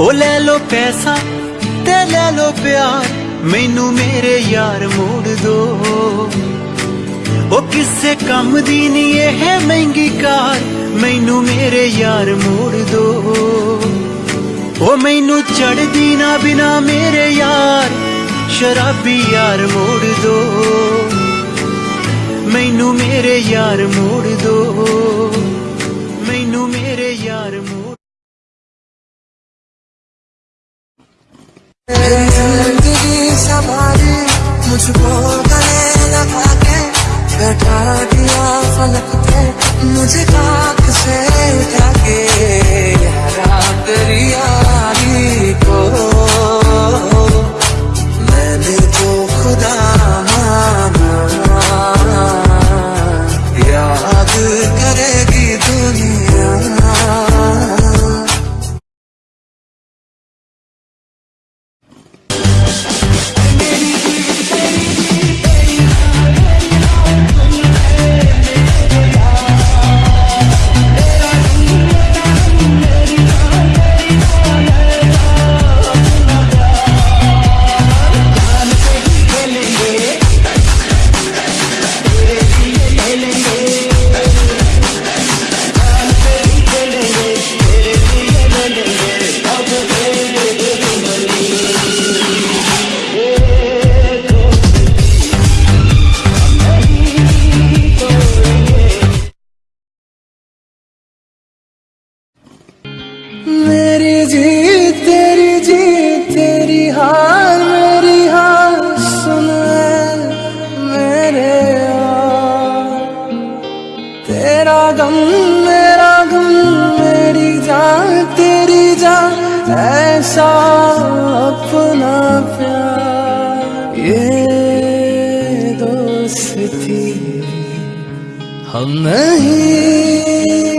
ਉਹ ਲੈ ਲੋ ਪੈਸਾ ਤੇ ਲੈ ਲੋ ਪਿਆਰ, ਮੈਨੂੰ ਮੇਰੇ ਯਾਰ ਮੋੜ ਦੋ। ਉਹ ਕਿਸੇ ਕੰਮ ਦੀ ਨਹੀਂ ਇਹ ਮਹਿੰਗੀ ਕਾਰ, ਮੈਨੂੰ ਮੇਰੇ ਯਾਰ ਮੋੜ ਦੋ। ਉਹ ਮੈਨੂੰ ਚੜਦੀ ਨਾ ਬਿਨਾ ਮੇਰੇ ਯਾਰ, ਸ਼ਰਾਬੀ ਯਾਰ ਮੋੜ ਦੋ। ਮੈਨੂੰ ਮੇਰੇ ਯਾਰ ਮੋੜ संभाली मुझको गले लगा के बैठा दिया फलक मुझे खाक से उठा के मैंने तो खुदा याद करेगी मेरी जीत, तेरी जीत, तेरी हार, मेरी हार, सुन मेरे तेरा गम, मेरा गम, मेरी जान, तेरी जान, ऐसा अपना प्यार। ये दोस्ती हम नहीं